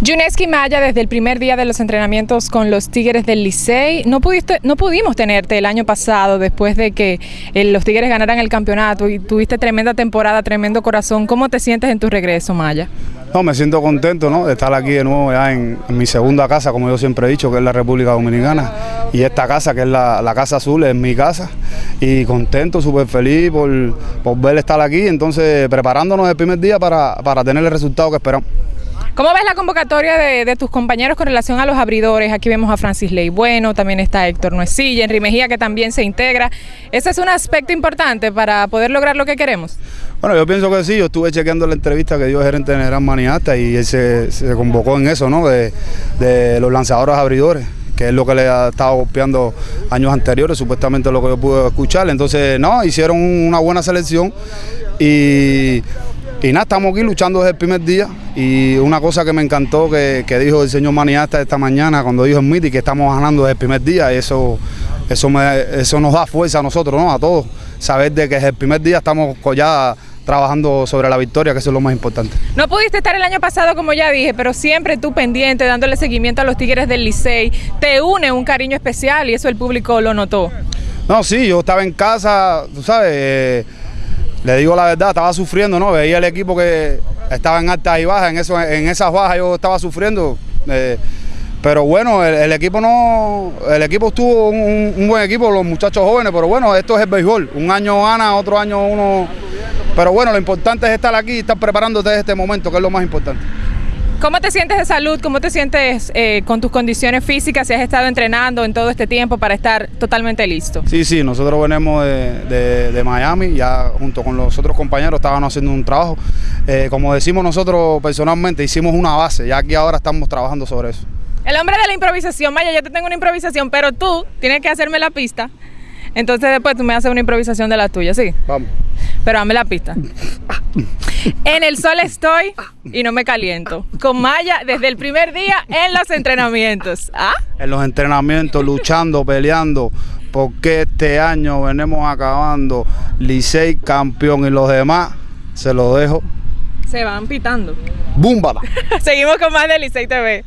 Yuneski Maya, desde el primer día de los entrenamientos con los Tigres del Licey, no, pudiste, no pudimos tenerte el año pasado después de que eh, los Tigres ganaran el campeonato y tuviste tremenda temporada, tremendo corazón. ¿Cómo te sientes en tu regreso, Maya? No, me siento contento ¿no? de estar aquí de nuevo ya en, mi segunda casa, como yo siempre he dicho, que es la República Dominicana. Y esta casa, que es la, Casa Azul, es mi casa. Y contento, súper feliz por, por ver estar aquí. Entonces, preparándonos el primer día para, para tener el resultado que esperamos. ¿Cómo ves la convocatoria de, tus compañeros con relación a los abridores? Aquí vemos a Francis Ley Bueno, también está Héctor Nuecilla, Henry Mejía que también se integra. ¿Ese es un aspecto importante para poder lograr lo que queremos? Bueno, yo pienso que sí, yo estuve chequeando la entrevista que dio el gerente general Maniata y él se, convocó en eso, ¿no? De, los lanzadores abridores que es lo que le ha estado golpeando años anteriores, supuestamente lo que yo pude escuchar. Entonces, no, hicieron una buena selección y y nada, estamos aquí luchando desde el primer día y una cosa que me encantó que, dijo el señor Maniasta esta mañana cuando dijo en MITI que estamos ganando desde el primer día, eso, eso, eso nos da fuerza a nosotros, ¿no? a todos, saber de que desde el primer día estamos ya trabajando sobre la victoria, que eso es lo más importante. No pudiste estar el año pasado, como ya dije, pero siempre tú pendiente, dándole seguimiento a los Tigres del Licey, te une un cariño especial y eso el público lo notó. No, sí, yo estaba en casa, tú sabes... Eh, le digo la verdad, estaba sufriendo, ¿no? Veía el equipo que estaba en altas y bajas, en, esas bajas yo estaba sufriendo. Eh, pero bueno, el, equipo no, el equipo estuvo un, buen equipo, los muchachos jóvenes, pero bueno, esto es el béisbol. Un año gana, otro año uno. Pero bueno, lo importante es estar aquí y estar preparándote desde este momento, que es lo más importante. ¿Cómo te sientes de salud? ¿Cómo te sientes eh, con tus condiciones físicas? Si has estado entrenando en todo este tiempo para estar totalmente listo. Sí, sí, nosotros venimos de, Miami, ya junto con los otros compañeros estábamos haciendo un trabajo. Eh, como decimos nosotros personalmente, hicimos una base, ya aquí ahora estamos trabajando sobre eso. El hombre de la improvisación, Maya, yo te tengo una improvisación, pero tú tienes que hacerme la pista. Entonces después tú me haces una improvisación de la tuya, ¿sí? Vamos. Pero dame la pista. En el sol estoy y no me caliento. Con Maya desde el primer día en los entrenamientos. ¿Ah? En los entrenamientos, luchando, peleando. Porque este año venimos acabando Licey campeón y los demás se lo dejo. Se van pitando. ¡Búmbala! Seguimos con más de Licey TV.